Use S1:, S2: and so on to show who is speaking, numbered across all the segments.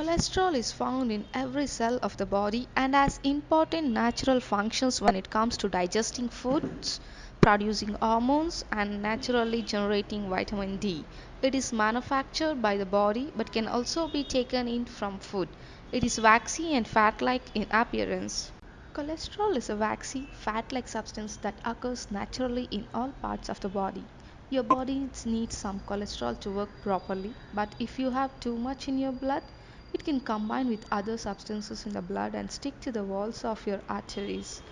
S1: Cholesterol is found in every cell of the body and has important natural functions when it comes to digesting foods, producing hormones, and naturally generating vitamin D. It is manufactured by the body but can also be taken in from food. It is waxy and fat like in appearance. Cholesterol is a waxy, fat like substance that occurs naturally in all parts of the body. Your body needs some cholesterol to work properly, but if you have too much in your blood, it can combine with other substances in the blood and stick to the walls of your arteries.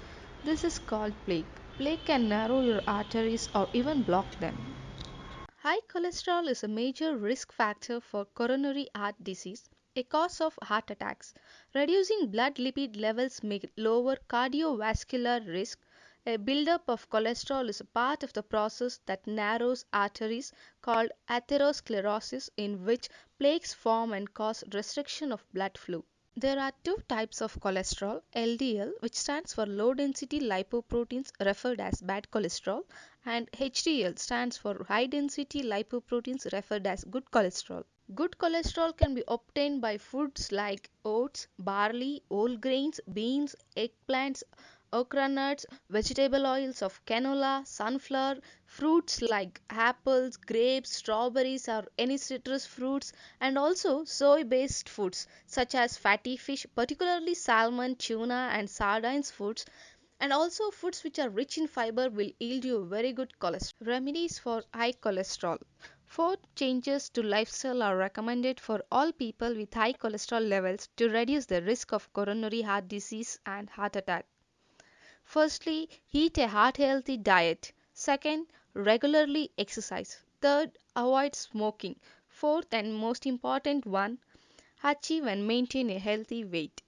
S1: This is called plaque. Plaque can narrow your arteries or even block them. High cholesterol is a major risk factor for coronary heart disease, a cause of heart attacks. Reducing blood lipid levels may lower cardiovascular risk. A buildup of cholesterol is a part of the process that narrows arteries called atherosclerosis in which plaques form and cause restriction of blood flow. There are two types of cholesterol LDL, which stands for low density lipoproteins referred as bad cholesterol, and HDL stands for high density lipoproteins referred as good cholesterol. Good cholesterol can be obtained by foods like oats, barley, whole grains, beans, eggplants, okra nuts, vegetable oils of canola, sunflower, fruits like apples, grapes, strawberries, or any citrus fruits, and also soy based foods such as fatty fish, particularly salmon, tuna, and sardines foods. And also, foods which are rich in fiber will yield you very good cholesterol. Remedies for high cholesterol. Four changes to lifestyle are recommended for all people with high cholesterol levels to reduce the risk of coronary heart disease and heart attack. Firstly, eat a heart healthy diet. Second, regularly exercise. Third, avoid smoking. Fourth and most important one, achieve and maintain a healthy weight.